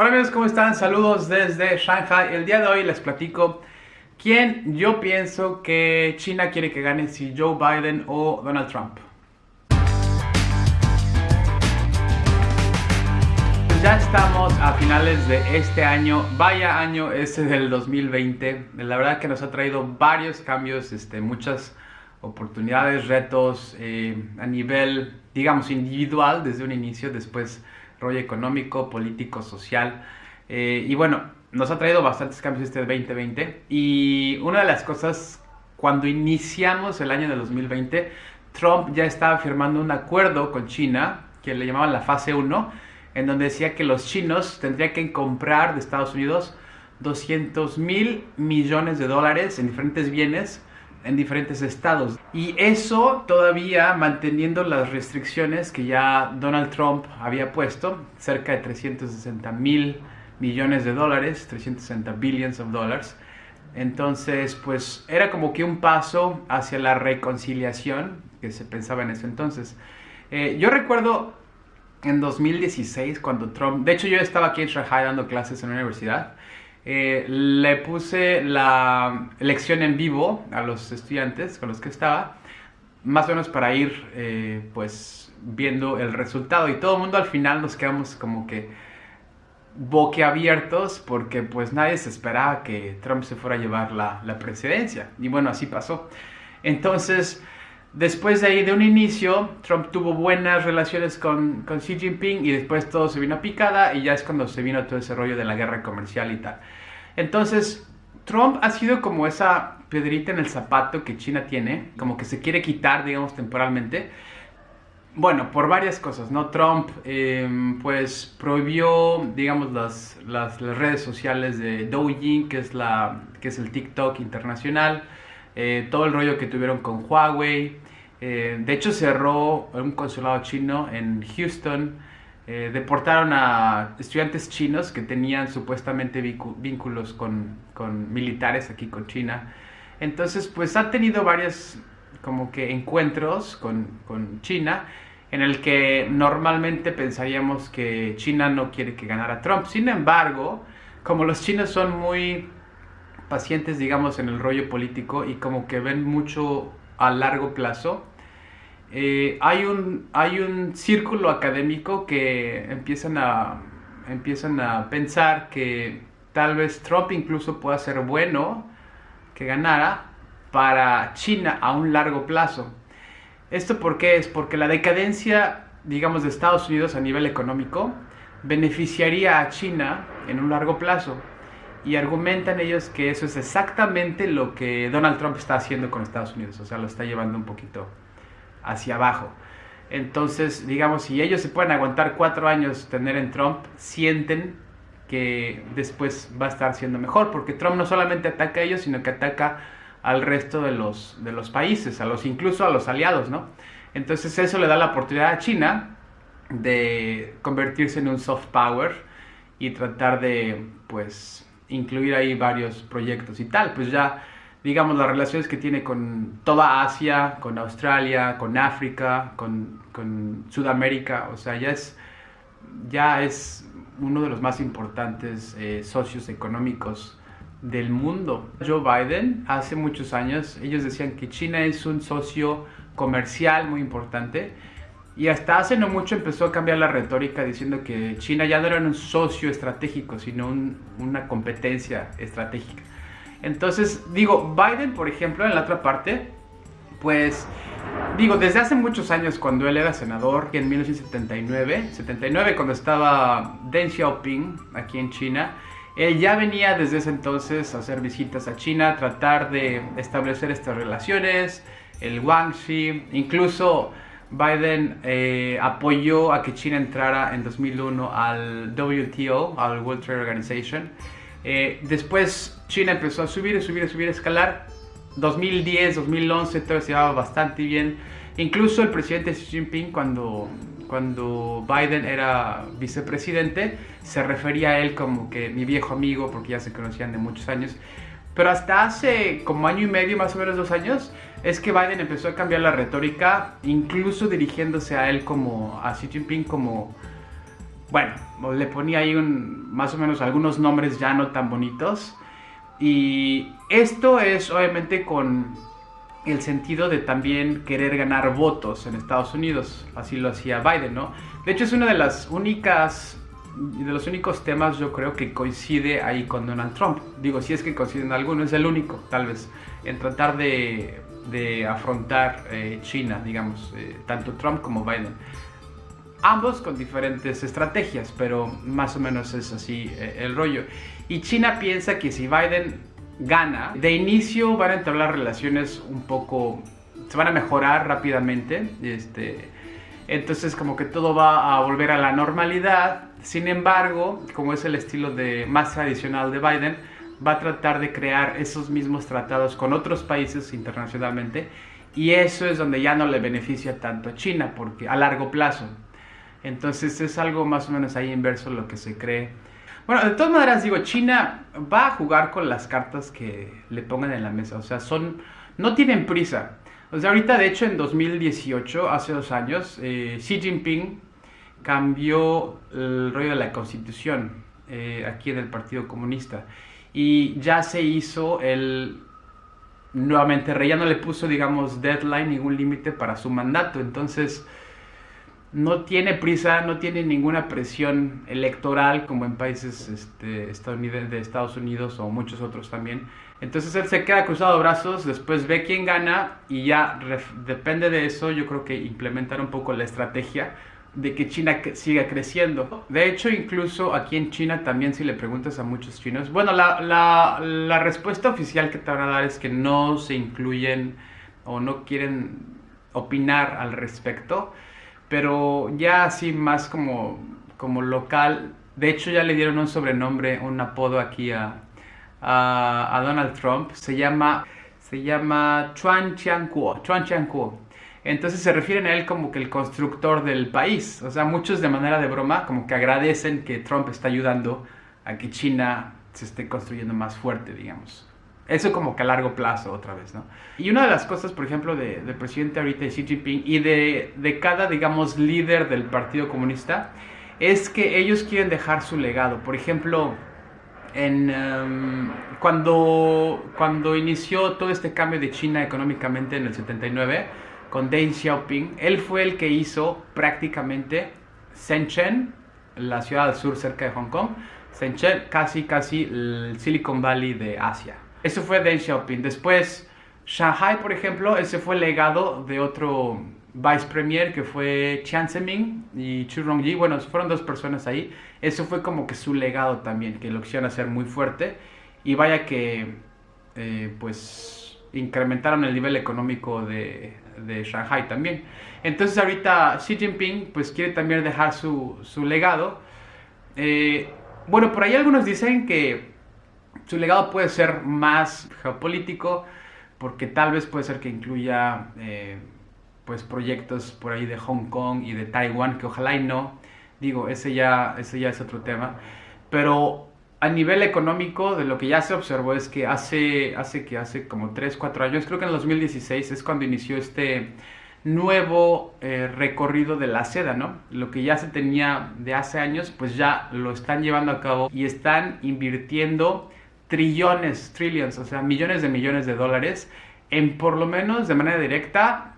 Hola amigos, ¿cómo están? Saludos desde Shanghai. El día de hoy les platico quién yo pienso que China quiere que gane, si Joe Biden o Donald Trump. Ya estamos a finales de este año, vaya año ese del 2020. La verdad que nos ha traído varios cambios, este, muchas oportunidades, retos eh, a nivel, digamos, individual desde un inicio, después rollo económico, político, social. Eh, y bueno, nos ha traído bastantes cambios este 2020. Y una de las cosas, cuando iniciamos el año de 2020, Trump ya estaba firmando un acuerdo con China, que le llamaban la fase 1, en donde decía que los chinos tendrían que comprar de Estados Unidos 200 mil millones de dólares en diferentes bienes en diferentes estados. Y eso todavía manteniendo las restricciones que ya Donald Trump había puesto, cerca de 360 mil millones de dólares, 360 billions of dollars. Entonces, pues era como que un paso hacia la reconciliación que se pensaba en ese entonces. Eh, yo recuerdo en 2016 cuando Trump, de hecho yo estaba aquí en Shanghai dando clases en la universidad, eh, le puse la lección en vivo a los estudiantes con los que estaba, más o menos para ir eh, pues viendo el resultado. Y todo el mundo al final nos quedamos como que boquiabiertos porque pues nadie se esperaba que Trump se fuera a llevar la, la presidencia. Y bueno así pasó. Entonces Después de ahí, de un inicio, Trump tuvo buenas relaciones con, con, Xi Jinping y después todo se vino a picada y ya es cuando se vino todo ese rollo de la guerra comercial y tal. Entonces, Trump ha sido como esa pedrita en el zapato que China tiene, como que se quiere quitar, digamos, temporalmente. Bueno, por varias cosas, ¿no? Trump, em, pues, prohibió, digamos, las, las, las, redes sociales de Douyin, que es, la, que es el TikTok internacional. Eh, todo el rollo que tuvieron con Huawei. Eh, de hecho, cerró un consulado chino en Houston. Eh, deportaron a estudiantes chinos que tenían supuestamente vínculos con, militares aquí con China. Entonces, pues ha tenido varios como que encuentros con, con China en el que normalmente pensaríamos que China no quiere que ganara Trump. Sin embargo, como los chinos son muy pacientes, digamos, en el rollo político y como que ven mucho a largo plazo. Eh, hay, un, hay un círculo académico que empiezan a, empiezan a pensar que tal vez Trump incluso pueda ser bueno que ganara para China a un largo plazo. ¿Esto por qué es? Porque la decadencia, digamos, de Estados Unidos a nivel económico beneficiaría a China en un largo plazo y argumentan ellos que eso es exactamente lo que Donald Trump está haciendo con Estados Unidos, o sea, lo está llevando un poquito hacia abajo. Entonces, digamos, si ellos se pueden aguantar cuatro años tener en Trump, sienten que después va a estar siendo mejor, porque Trump no solamente ataca a ellos, sino que ataca al resto de los, de los países, a los, incluso a los aliados, ¿no? Entonces eso le da la oportunidad a China de convertirse en un soft power y tratar de, pues, incluir ahí varios proyectos y tal, pues ya digamos las relaciones que tiene con toda Asia, con Australia, con África, con, Sudamérica, o sea, ya es, ya es uno de los más importantes eh, socios económicos del mundo. Joe Biden, hace muchos años, ellos decían que China es un socio comercial muy importante y hasta hace no mucho empezó a cambiar la retórica diciendo que China ya no era un socio estratégico, sino una competencia estratégica. Entonces, digo, Biden, por ejemplo, en la otra parte, pues, digo, desde hace muchos años, cuando él era senador, en 1979, 79, cuando estaba Deng Xiaoping aquí en China, él ya venía desde ese entonces a hacer visitas a China, tratar de establecer estas relaciones, el Guangxi, incluso Biden eh, apoyó a que China entrara en 2001 al WTO, al World Trade Organization. Eh, después China empezó a subir, subir, subir, a escalar. 2010, 2011 todo se llevaba bastante bien. Incluso el presidente Xi Jinping cuando, cuando Biden era vicepresidente se refería a él como que mi viejo amigo porque ya se conocían de muchos años. Pero hasta hace como año y medio, más o menos dos años, es que Biden empezó a cambiar la retórica, incluso dirigiéndose a él como, a Xi Jinping como, bueno, le ponía ahí un, más o menos algunos nombres ya no tan bonitos. Y esto es obviamente con el sentido de también querer ganar votos en Estados Unidos. Así lo hacía Biden, ¿no? De hecho es una de las únicas de los únicos temas yo creo que coincide ahí con Donald Trump. Digo, si es que coinciden algunos, es el único, tal vez, en tratar de, de afrontar eh, China, digamos, eh, tanto Trump como Biden. Ambos con diferentes estrategias, pero más o menos es así eh, el rollo. Y China piensa que si Biden gana, de inicio van a entablar relaciones un poco, se van a mejorar rápidamente, este, entonces como que todo va a volver a la normalidad. Sin embargo, como es el estilo de, más tradicional de Biden, va a tratar de crear esos mismos tratados con otros países internacionalmente y eso es donde ya no le beneficia tanto a China porque a largo plazo. Entonces es algo más o menos ahí inverso lo que se cree bueno, de todas maneras digo, China va a jugar con las cartas que le pongan en la mesa. O sea, son, no tienen prisa. O sea, ahorita de hecho en 2018, hace dos años, eh, Xi Jinping cambió el rollo de la constitución eh, aquí en el Partido Comunista. Y ya se hizo el nuevamente rey, ya no le puso, digamos, deadline, ningún límite para su mandato. Entonces no tiene prisa, no tiene ninguna presión electoral como en países este, de Estados Unidos o muchos otros también. Entonces él se queda cruzado de brazos, después ve quién gana y ya depende de eso yo creo que implementar un poco la estrategia de que China siga creciendo. De hecho, incluso aquí en China también si le preguntas a muchos chinos, bueno, la, la, la respuesta oficial que te van a dar es que no se incluyen o no quieren opinar al respecto pero ya así más como, como local. De hecho ya le dieron un sobrenombre, un apodo aquí a, a, Donald Trump. Se llama, se llama Chuan Chiankuo. Chuan. Entonces se refieren a él como que el constructor del país. O sea, muchos de manera de broma como que agradecen que Trump está ayudando a que China se esté construyendo más fuerte, digamos. Eso como que a largo plazo otra vez, ¿no? Y una de las cosas, por ejemplo, del de presidente ahorita de Xi Jinping y de, de, cada, digamos, líder del Partido Comunista, es que ellos quieren dejar su legado. Por ejemplo, en, em, cuando, cuando inició todo este cambio de China económicamente en el 79, con Deng Xiaoping, él fue el que hizo prácticamente Shenzhen, la ciudad del sur cerca de Hong Kong, Shenzhen, casi, casi el Silicon Valley de Asia. Eso fue Deng Xiaoping. Después, Shanghai, por ejemplo, ese fue el legado de otro vice premier que fue Chiang Zemin y Chu Rongji. Bueno, fueron dos personas ahí. Eso fue como que su legado también, que lo quisieron hacer muy fuerte. Y vaya que, eh, pues, incrementaron el nivel económico de, Shanghai también. Entonces ahorita Xi Jinping, pues, quiere también dejar su, su legado. Eh, bueno, por ahí algunos dicen que su legado puede ser más geopolítico, porque tal vez puede ser que incluya eh, pues proyectos por ahí de Hong Kong y de Taiwán, que ojalá y no. Digo, ese ya, ese ya es otro tema. Pero a nivel económico, de lo que ya se observó es que hace, hace, que hace como 3, 4 años, creo que en el 2016 es cuando inició este nuevo eh, recorrido de la seda, ¿no? Lo que ya se tenía de hace años, pues ya lo están llevando a cabo y están invirtiendo trillones, trillions, o sea, millones de millones de dólares en por lo menos de manera directa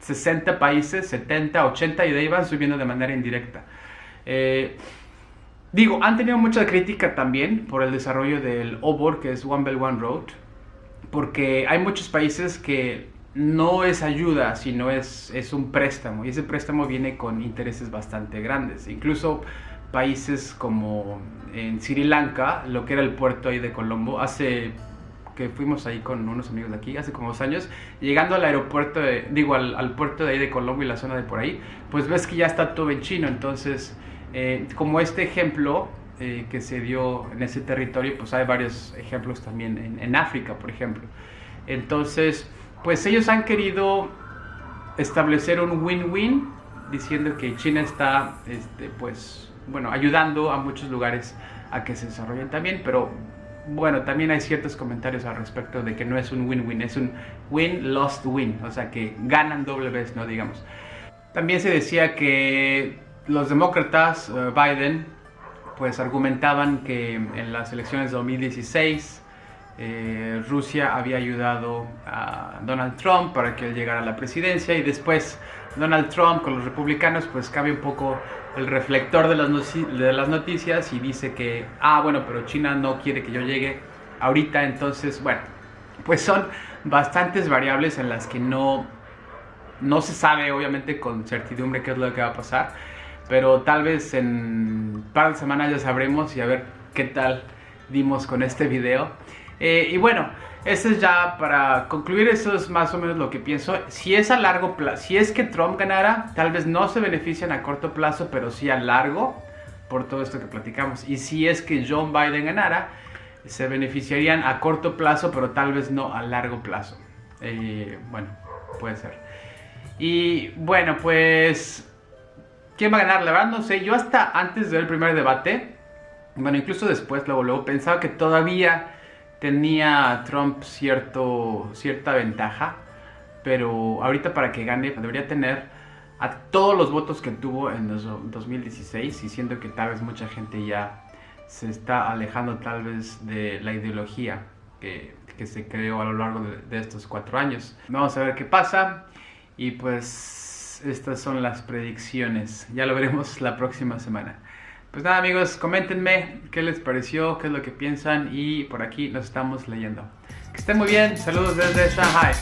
60 países, 70, 80 y de ahí van subiendo de manera indirecta. Eh, digo, han tenido mucha crítica también por el desarrollo del OBOR, que es One Belt One Road, porque hay muchos países que no es ayuda, sino es, es un préstamo, y ese préstamo viene con intereses bastante grandes. Incluso países como en Sri Lanka, lo que era el puerto ahí de Colombo, hace que fuimos ahí con unos amigos de aquí, hace como dos años, llegando al aeropuerto, de, digo, al, puerto de ahí de Colombo y la zona de por ahí, pues ves que ya está todo en chino, entonces, eh, como este ejemplo eh, que se dio en ese territorio, pues hay varios ejemplos también en, en África, por ejemplo. Entonces, pues ellos han querido establecer un win-win, diciendo que China está, este, pues, bueno, ayudando a muchos lugares a que se desarrollen también, pero bueno, también hay ciertos comentarios al respecto de que no es un win-win, es un win-lost-win, o sea que ganan doble vez, ¿no? Digamos. También se decía que los demócratas, eh, Biden, pues argumentaban que en las elecciones de 2016 eh, Rusia había ayudado a Donald Trump para que él llegara a la presidencia y después Donald Trump con los republicanos pues cambia un poco el reflector de las, noticias y dice que, ah, bueno, pero China no quiere que yo llegue ahorita, entonces, bueno, pues son bastantes variables en las que no, no se sabe obviamente con certidumbre qué es lo que va a pasar, pero tal vez en un par de semanas ya sabremos y a ver qué tal dimos con este video. Eh, y bueno, esto es ya para concluir, eso es más o menos lo que pienso. Si es a largo plazo, si es que Trump ganara, tal vez no se benefician a corto plazo, pero sí a largo, por todo esto que platicamos. Y si es que John Biden ganara, se beneficiarían a corto plazo, pero tal vez no a largo plazo. Eh, bueno, puede ser. Y bueno, pues, ¿quién va a ganar? La verdad no sé. Yo hasta antes del primer debate, bueno, incluso después, luego, luego pensaba que todavía tenía Trump cierto, cierta ventaja, pero ahorita para que gane debería tener a todos los votos que tuvo en 2016 y siento que tal vez mucha gente ya se está alejando tal vez de la ideología que, se creó a lo largo de, de, estos cuatro años. Vamos a ver qué pasa y pues estas son las predicciones. Ya lo veremos la próxima semana. Pues nada amigos, coméntenme qué les pareció, qué es lo que piensan y por aquí nos estamos leyendo. Que estén muy bien, saludos desde Shanghai.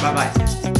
Bye bye.